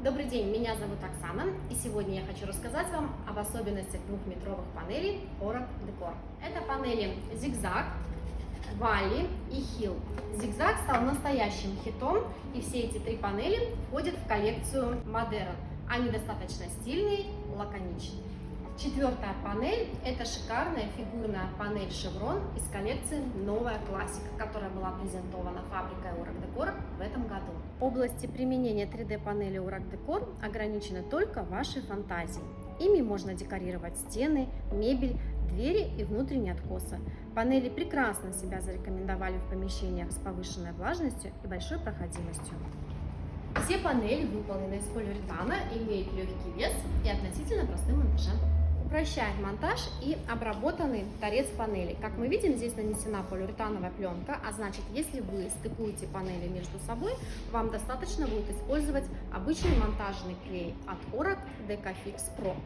Добрый день, меня зовут Оксана, и сегодня я хочу рассказать вам об особенностях двухметровых панелей Orac Decor. Это панели Zigzag, Валли и Hill. Zigzag стал настоящим хитом, и все эти три панели входят в коллекцию Modern. Они достаточно стильные, лаконичные. Четвертая панель – это шикарная фигурная панель Chevron из коллекции «Новая классика», которая была презентована фабрикой Urac Decor в этом году. Области применения 3D-панели Urac Decor ограничены только вашей фантазией. Ими можно декорировать стены, мебель, двери и внутренние откосы. Панели прекрасно себя зарекомендовали в помещениях с повышенной влажностью и большой проходимостью. Все панели выполнены из полиуретана, имеют легкий вес и относительно простым монтажем упрощает монтаж и обработанный торец панели. Как мы видим, здесь нанесена полиуретановая пленка, а значит, если вы стыкуете панели между собой, вам достаточно будет использовать обычный монтажный клей от Orac Decafix Pro.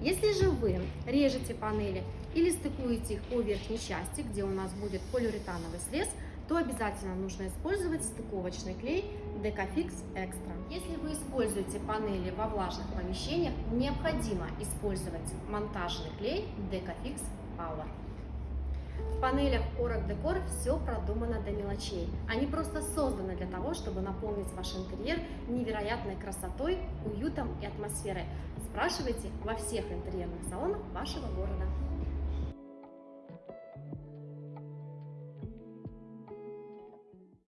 Если же вы режете панели или стыкуете их по верхней части, где у нас будет полиуретановый срез, то обязательно нужно использовать стыковочный клей Decafix Extra. Если вы используете панели во влажных помещениях, необходимо использовать монтажный клей Decafix Power. В панелях Orac Decor все продумано до мелочей. Они просто созданы для того, чтобы наполнить ваш интерьер невероятной красотой, уютом и атмосферой. Спрашивайте во всех интерьерных салонах вашего города.